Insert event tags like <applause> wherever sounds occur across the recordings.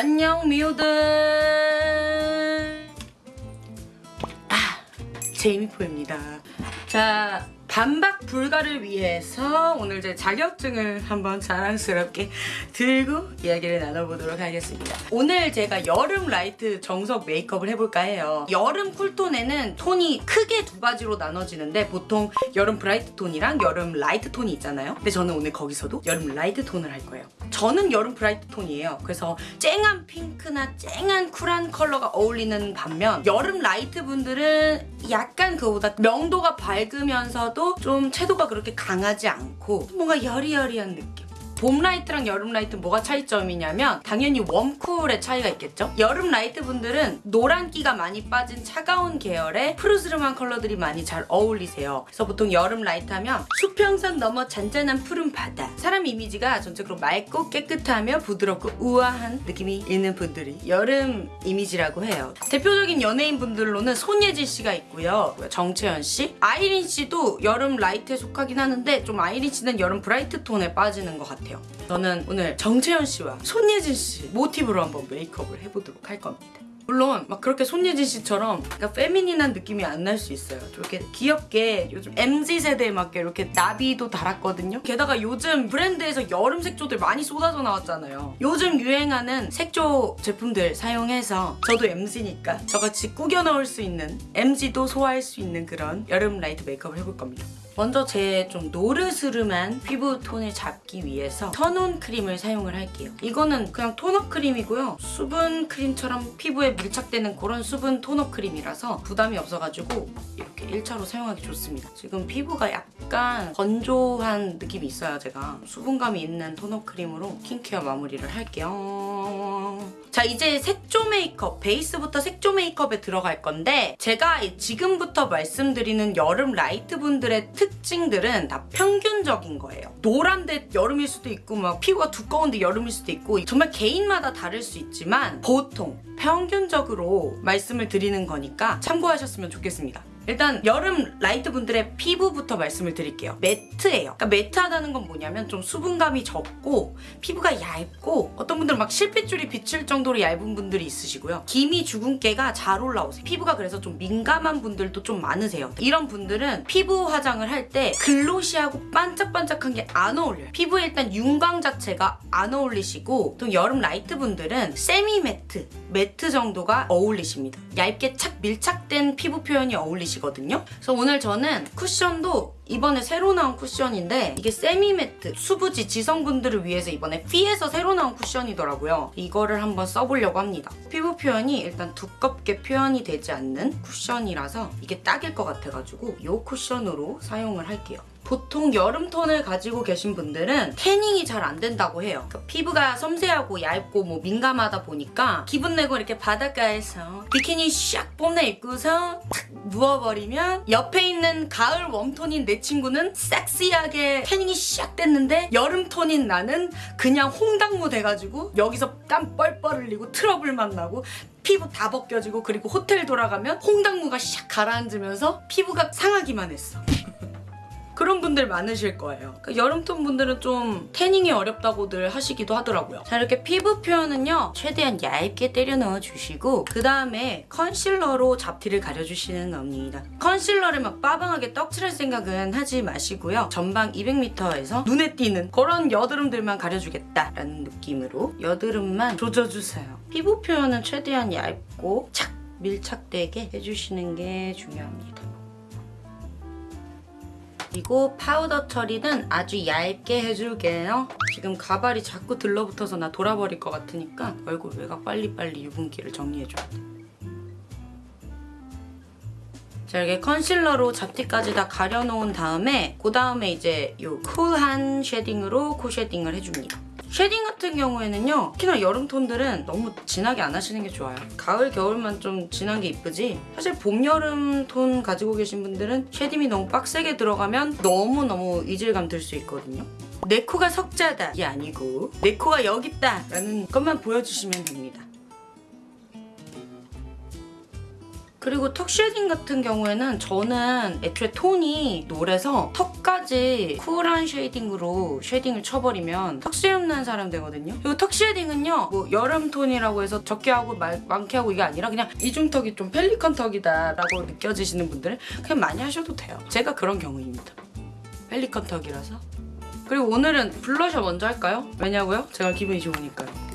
안녕 미호들. 아 제이미포입니다. 자 반박 불가를 위해서 오늘 제 자격증을 한번 자랑스럽게 들고 이야기를 나눠보도록 하겠습니다. 오늘 제가 여름 light 정석 메이크업을 해볼까 해요. 여름 cool톤에는 톤이 크게 두 가지로 나눠지는데 보통 여름 bright 톤이랑 여름 light 톤이 있잖아요. 근데 저는 오늘 거기서도 여름 light 톤을 할 거예요. 저는 여름 bright 톤이에요. 그래서 쨍한 핑크나 쨍한 쿨한 컬러가 어울리는 반면 여름 light 분들은 약간 그보다 명도가 밝으면서도 좀 채도가 그렇게 강하지 않고 뭔가 여리여리한 느낌. 봄 light랑 여름 light 뭐가 차이점이냐면 당연히 warm cool의 차이가 있겠죠? 여름 light 분들은 노란기가 많이 빠진 차가운 계열의 푸르스름한 컬러들이 많이 잘 어울리세요. 그래서 보통 여름 light 하면 수평선 넘어 잔잔한 푸른 바다 사람 이미지가 전체적으로 맑고 깨끗하며 부드럽고 우아한 느낌이 있는 분들이 여름 이미지라고 해요. 대표적인 연예인 분들로는 손예진 씨가 있고요. 정채연 씨, 아이린 씨도 여름 light에 속하긴 하는데 좀 아이린 씨는 여름 bright 톤에 빠지는 것 같아요. 저는 오늘 정채연 씨와 손예진 씨 모티브로 한번 메이크업을 해보도록 할 겁니다. 물론 막 그렇게 손예진 씨처럼 약간 feminine한 느낌이 안 날 수 있어요. 좀 이렇게 귀엽게 요즘 MZ 세대에 맞게 이렇게 나비도 달았거든요. 게다가 요즘 브랜드에서 여름 색조들 많이 쏟아져 나왔잖아요. 요즘 유행하는 색조 제품들 사용해서 저도 MZ니까 저같이 꾸겨 넣을 수 있는 MZ도 소화할 수 있는 그런 여름 light 메이크업을 해볼 겁니다. 먼저 제 좀 노르스름한 피부 톤을 잡기 위해서 선온 크림을 사용을 할게요. 이거는 그냥 tone-up 크림이고요. 수분 크림처럼 피부에 밀착되는 그런 수분 tone-up 크림이라서 부담이 없어가지고 이렇게 1차로 사용하기 좋습니다. 지금 피부가 약간 건조한 느낌이 있어요, 제가. 수분감이 있는 tone-up 크림으로 스킨케어 마무리를 할게요. 자, 이제 색조 메이크업, 베이스부터 색조 메이크업에 들어갈 건데 제가 지금부터 말씀드리는 여름 light 분들의 특징들은 다 평균적인 거예요. 노란데 여름일 수도 있고 막 피부가 두꺼운데 여름일 수도 있고 정말 개인마다 다를 수 있지만 보통 평균적으로 말씀을 드리는 거니까 참고하셨으면 좋겠습니다. 일단 여름 light 분들의 피부부터 말씀을 드릴게요. matte예요. 그러니까 matte하다는 건 뭐냐면 좀 수분감이 적고 피부가 얇고 어떤 분들은 막 실핏줄이 비칠 정도로 얇은 분들이 있으시고요. 기미 주근깨가 잘 올라오세요. 피부가 그래서 좀 민감한 분들도 좀 많으세요. 이런 분들은 피부 화장을 할 때 glossy하고 반짝반짝한 게 안 어울려요. 피부에 일단 윤광 자체가 안 어울리시고 또 여름 light 분들은 semi matte, matte 정도가 어울리십니다. 얇게 착 밀착된 피부 표현이 어울리시거든요. 그래서 오늘 저는 쿠션도 이번에 새로 나온 쿠션인데 이게 semi matte 수부지 지성분들을 위해서 이번에 피에서 새로 나온 쿠션이더라고요. 이거를 한번 써보려고 합니다. 피부 표현이 일단 두껍게 표현이 되지 않는 쿠션이라서 이게 딱일 것 같아가지고 이 쿠션으로 사용을 할게요. 보통 여름 톤을 가지고 계신 분들은 태닝이 잘 안 된다고 해요. 그러니까 피부가 섬세하고 얇고 뭐 민감하다 보니까 기분 내고 이렇게 바닷가에서 비키니 샥 뽐내 입고서 탁 누워버리면 옆에 있는 가을 웜톤인 내 친구는 섹시하게 태닝이 샥 됐는데 여름 톤인 나는 그냥 홍당무 돼가지고 여기서 땀 뻘뻘 흘리고 트러블만 나고 피부 다 벗겨지고 그리고 호텔 돌아가면 홍당무가 샥 가라앉으면서 피부가 상하기만 했어. 그런 분들 많으실 거예요. 그러니까 여름톤 분들은 좀 태닝이 어렵다고들 하시기도 하더라고요. 자 이렇게 피부 표현은요. 최대한 얇게 때려 넣어주시고 그 다음에 concealer로 잡티를 가려주시는 겁니다. concealer를 막 빠방하게 떡칠할 생각은 하지 마시고요. 전방 200m에서 눈에 띄는 그런 여드름들만 가려주겠다라는 느낌으로 여드름만 조져주세요. 피부 표현은 최대한 얇고 착 밀착되게 해주시는 게 중요합니다. 그리고 파우더 처리는 아주 얇게 해줄게요. 지금 가발이 자꾸 들러붙어서 나 돌아버릴 것 같으니까 얼굴 외곽 빨리빨리 유분기를 정리해줘야 돼. 자 이렇게 concealer로 잡티까지 다 가려놓은 다음에 그 다음에 이제 이 쿨한 shading으로 코 shading을 해줍니다. shading 같은 경우에는요 특히나 여름 톤들은 너무 진하게 안 하시는 게 좋아요. 가을 겨울만 좀 진한 게 이쁘지? 사실 봄 여름 톤 가지고 계신 분들은 shading이 너무 빡세게 들어가면 너무너무 이질감 들 수 있거든요. 내 코가 석자다. 이게 아니고 내 코가 여기 있다. 라는 것만 보여주시면 됩니다 그리고 턱 shading 같은 경우에는 저는 애초에 톤이 노래서 턱까지 쿨한 shading으로 shading을 쳐버리면 턱수염 난 사람 되거든요. 그리고 턱 shading은요, 뭐 여름 톤이라고 해서 적게 하고 말- 많게 하고 이게 아니라 그냥 이중턱이 좀 펠리컨 턱이다 라고 느껴지시는 분들은 그냥 많이 하셔도 돼요. 제가 그런 경우입니다. 펠리컨 턱이라서. 그리고 오늘은 블러셔 먼저 할까요? 왜냐고요? 제가 기분이 좋으니까요.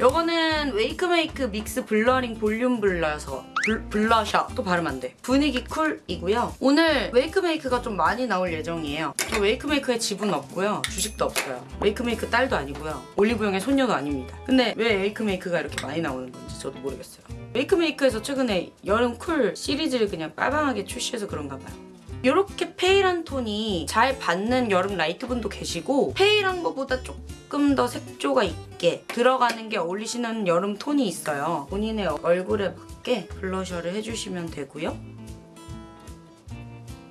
요거는 웨이크메이크 믹스 blurring 볼륨 블러셔 블, 블러셔 또 발음 안 돼. 분위기 cool이고요. 오늘 웨이크메이크가 좀 많이 나올 예정이에요. 저 웨이크메이크에 지분 없고요. 주식도 없어요. 웨이크메이크 딸도 아니고요. 올리브영의 손녀도 아닙니다. 근데 왜 웨이크메이크가 이렇게 많이 나오는 건지 저도 모르겠어요. 웨이크메이크에서 최근에 여름 cool 시리즈를 그냥 빠방하게 출시해서 그런가 봐요. 이렇게 pale한 톤이 잘 받는 여름 라이트 분도 계시고 pale한 것보다 조금 더 색조가 있게 들어가는 게 어울리시는 여름 톤이 있어요. 본인의 얼굴에 맞게 블러셔를 해주시면 되고요.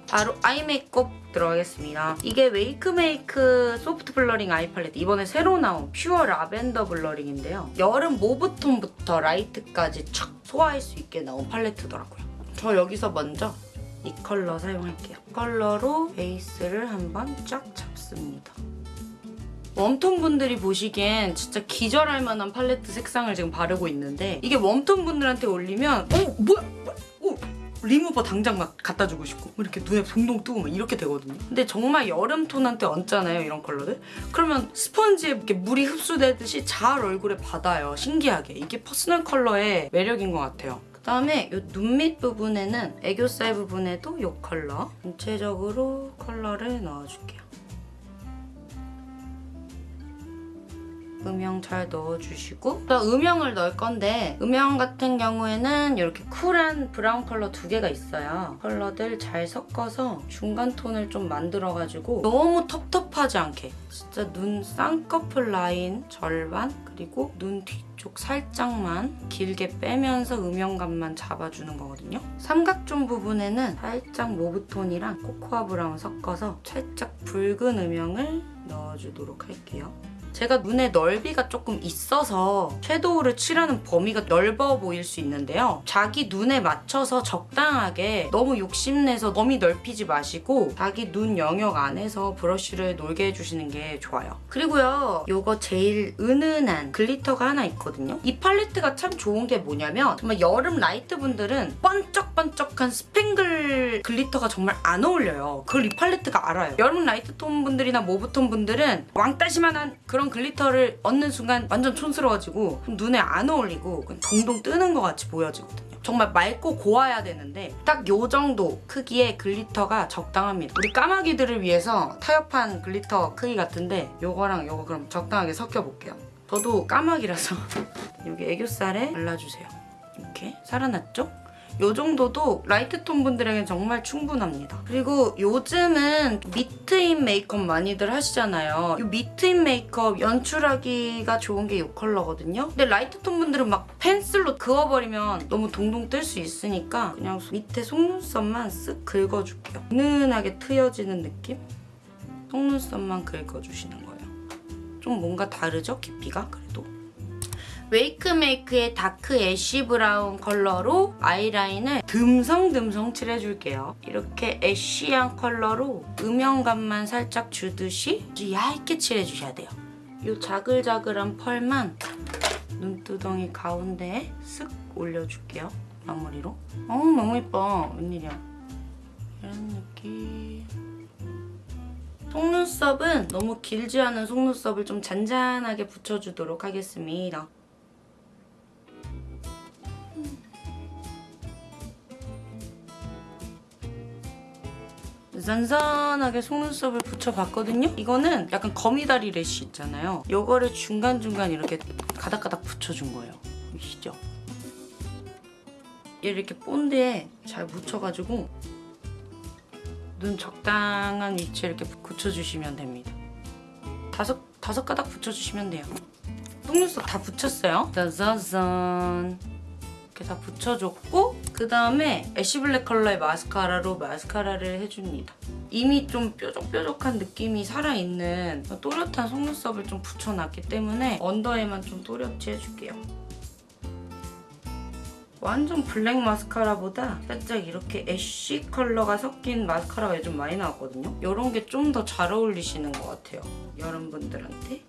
바로 아이 메이크업 들어가겠습니다. 이게 웨이크메이크 soft blurring eye palette 이번에 새로 나온 pure lavender blurring인데요. 여름 mauve 톤부터 라이트까지 촥 소화할 수 있게 나온 팔레트더라고요. 저 여기서 먼저 이 컬러 사용할게요. 컬러로 베이스를 한번 쫙 잡습니다. 웜톤 분들이 보시기엔 진짜 기절할 만한 팔레트 색상을 지금 바르고 있는데 이게 웜톤 분들한테 올리면 어 뭐야 어 리무버 당장 막 갖다 주고 싶고 뭐 이렇게 눈에 동동 뜨고 막 이렇게 되거든요. 근데 정말 여름 톤한테 얹잖아요 이런 컬러들. 그러면 스펀지에 이렇게 물이 흡수되듯이 잘 얼굴에 받아요. 신기하게 이게 퍼스널 컬러의 매력인 것 같아요. 그다음에 이 눈 밑 부분에는 애교살 부분에도 이 컬러 전체적으로 컬러를 넣어줄게요. 음영 잘 넣어주시고 또 음영을 넣을 건데 음영 같은 경우에는 이렇게 쿨한 브라운 컬러 두 개가 있어요. 컬러들 잘 섞어서 중간 톤을 좀 만들어가지고 너무 텁텁하지 않게 진짜 눈 쌍꺼풀 라인 절반 그리고 눈 뒤쪽 살짝만 길게 빼면서 음영감만 잡아주는 거거든요. 삼각존 부분에는 살짝 mauve톤이랑 코코아 브라운 섞어서 살짝 붉은 음영을 넣어주도록 할게요. 제가 눈의 넓이가 조금 있어서 섀도우를 칠하는 범위가 넓어 보일 수 있는데요. 자기 눈에 맞춰서 적당하게 너무 욕심내서 너무 넓히지 마시고 자기 눈 영역 안에서 브러쉬를 놀게 해주시는 게 좋아요. 그리고요. 이거 제일 은은한 glitter가 하나 있거든요. 이 팔레트가 참 좋은 게 뭐냐면 정말 여름 라이트 분들은 번쩍번쩍한 스팽글 glitter가 정말 안 어울려요. 그걸 이 팔레트가 알아요. 여름 라이트 톤 분들이나 mauve 톤 분들은 왕따시만한 그런 glitter를 얹는 순간 완전 촌스러워지고 눈에 안 어울리고 동동 뜨는 것 같이 보여지거든요. 정말 맑고 고와야 되는데 딱 요 정도 크기의 glitter가 적당합니다. 우리 까마귀들을 위해서 타협한 glitter 크기 같은데 요거랑 요거 그럼 적당하게 섞어볼게요. 저도 까마귀라서 <laughs> 여기 애교살에 발라주세요. 이렇게 살아났죠? 요 정도도 라이트 톤 분들에게 정말 충분합니다. 그리고 요즘은 밑트임 메이크업 많이들 하시잖아요. 이 밑트임 메이크업 연출하기가 좋은 게 이 컬러거든요. 근데 라이트 톤 분들은 막 펜슬로 그어버리면 너무 동동 뜰 수 있으니까 그냥 밑에 속눈썹만 쓱 긁어줄게요. 은은하게 트여지는 느낌? 속눈썹만 긁어주시는 거예요. 좀 뭔가 다르죠? 깊이가? 그래도. 웨이크메이크의 dark ash brown 컬러로 아이라인을 듬성듬성 칠해줄게요. 이렇게 ash한 컬러로 음영감만 살짝 주듯이 얇게 칠해주셔야 돼요. 이 자글자글한 펄만 눈두덩이 가운데에 쓱 올려줄게요. 마무리로. 어 너무 예뻐. 웬일이야. 이런 느낌. 속눈썹은 너무 길지 않은 속눈썹을 좀 잔잔하게 붙여주도록 하겠습니다. 잔잔하게 속눈썹을 붙여봤거든요? 이거는 약간 거미다리 래쉬 있잖아요. 이거를 중간중간 이렇게 가닥가닥 붙여준 거예요. 보이시죠? 이렇게 본드에 잘 묻혀가지고 눈 적당한 위치에 이렇게 붙여주시면 됩니다. 다섯, 다섯 가닥 붙여주시면 돼요. 속눈썹 다 붙였어요. 짜자잔. 이렇게 다 붙여줬고 그 다음에 애쉬블랙 컬러의 마스카라로 마스카라를 해줍니다. 이미 좀 뾰족뾰족한 느낌이 살아있는 또렷한 속눈썹을 좀 붙여놨기 때문에 언더에만 좀 또렷이 해줄게요. 완전 블랙 마스카라보다 살짝 이렇게 ash 컬러가 섞인 마스카라가 요즘 많이 나왔거든요. 이런 게 좀 더 잘 어울리시는 것 같아요. 여러분들한테.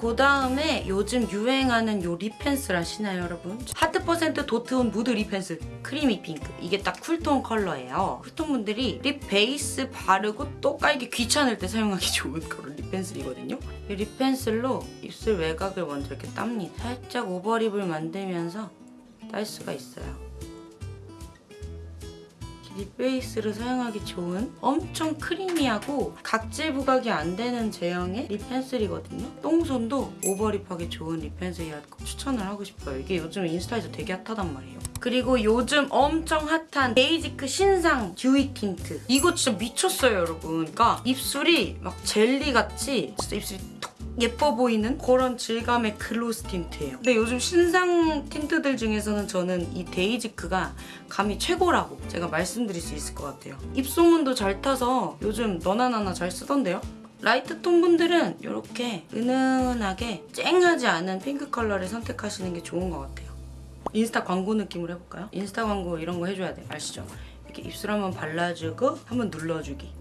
그 다음에 요즘 유행하는 요 lip pencil 아시나요 여러분? 하트 퍼센트 dot on mood lip pencil. creamy pink. 이게 딱 쿨톤 컬러예요. 쿨톤 분들이 lip 베이스 바르고 또 깔기 귀찮을 때 사용하기 <laughs> 좋은 그런 lip pencil이거든요. 이 lip pencil로 입술 외곽을 먼저 이렇게 땁니다. 살짝 overlip을 만들면서 딸 수가 있어요 lip 베이스를 사용하기 좋은 엄청 creamy하고 각질 부각이 안 되는 제형의 lip pencil이거든요. 똥손도 overlip하기 좋은 lip pencil이라고 추천을 하고 싶어요. 이게 요즘 인스타에서 되게 핫하단 말이에요. 그리고 요즘 엄청 핫한 데이지크 신상 dewy tint. 이거 진짜 미쳤어요, 여러분. 그러니까 입술이 막 젤리같이 진짜 입술이 톡 예뻐 보이는 그런 질감의 gloss tint예요. 근데 요즘 신상 tint들 중에서는 저는 이 데이지크가 감이 최고라고 제가 말씀드릴 수 있을 것 같아요. 입소문도 잘 타서 요즘 너나 나나 잘 쓰던데요? 라이트 톤 분들은 이렇게 은은하게 쨍하지 않은 핑크 컬러를 선택하시는 게 좋은 것 같아요. 인스타 광고 느낌으로 해볼까요? 인스타 광고 이런 거 해줘야 돼. 아시죠? 이렇게 입술 한번 발라주고 한번 눌러주기.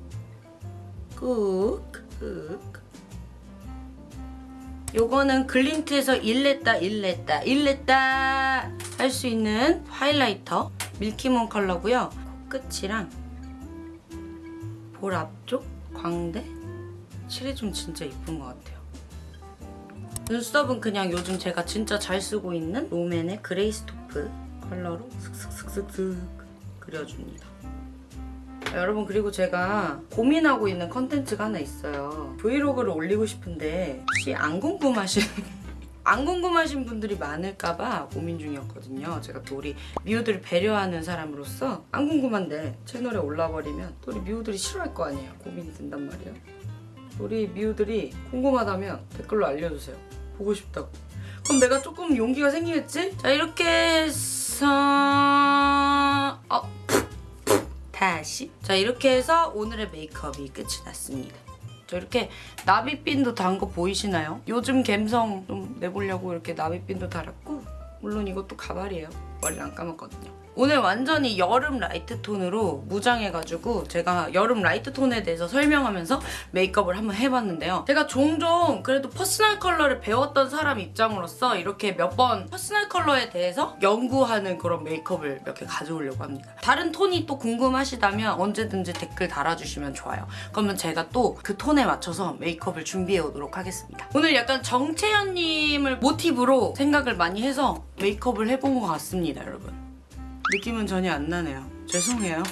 꾹, 꾹. 요거는 글린트에서 일냈다 일냈다 일냈다 할 수 있는 highlighter milky moon 컬러고요. 코끝이랑 볼 앞쪽 광대 칠해주면 진짜 이쁜 것 같아요. 눈썹은 그냥 요즘 제가 진짜 잘 쓰고 있는 롬앤의 grace taupe 컬러로 슥슥슥슥슥 그려줍니다. 여러분 그리고 제가 고민하고 있는 컨텐츠가 하나 있어요. 브이로그를 올리고 싶은데 혹시 안 궁금하신 <laughs> 안 궁금하신 분들이 많을까봐 고민 중이었거든요. 제가 또 우리 미우들을 배려하는 사람으로서 안 궁금한데 채널에 올라버리면 또 우리 미우들이 싫어할 거 아니에요. 고민이 된단 말이에요. 우리 미우들이 궁금하다면 댓글로 알려주세요. 보고 싶다고. 그럼 내가 조금 용기가 생기겠지? 자 이렇게 해서 어 다시. 자 이렇게 해서 오늘의 메이크업이 끝이 났습니다. 저 이렇게 나비핀도 단 거 보이시나요? 요즘 감성 좀 내보려고 이렇게 나비핀도 달았고 물론 이것도 가발이에요. 머리를 안 감았거든요 오늘 완전히 여름 라이트 톤으로 무장해가지고 제가 여름 라이트 톤에 대해서 설명하면서 메이크업을 한번 해봤는데요. 제가 종종 그래도 퍼스널 컬러를 배웠던 사람 입장으로서 이렇게 몇 번 퍼스널 컬러에 대해서 연구하는 그런 메이크업을 몇 개 가져오려고 합니다. 다른 톤이 또 궁금하시다면 언제든지 댓글 달아주시면 좋아요. 그러면 제가 또 그 톤에 맞춰서 메이크업을 준비해 오도록 하겠습니다. 오늘 약간 정채연님을 모티브로 생각을 많이 해서 메이크업을 해본 것 같습니다, 여러분. 느낌은 전혀 안 나네요. 죄송해요.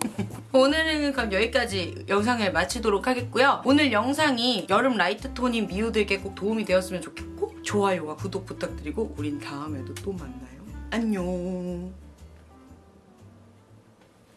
<laughs> 오늘은 그럼 여기까지 영상을 마치도록 하겠고요. 오늘 영상이 여름 라이트 톤인 미우들께 꼭 도움이 되었으면 좋겠고 좋아요와 구독 부탁드리고 우린 다음에도 또 만나요. 안녕.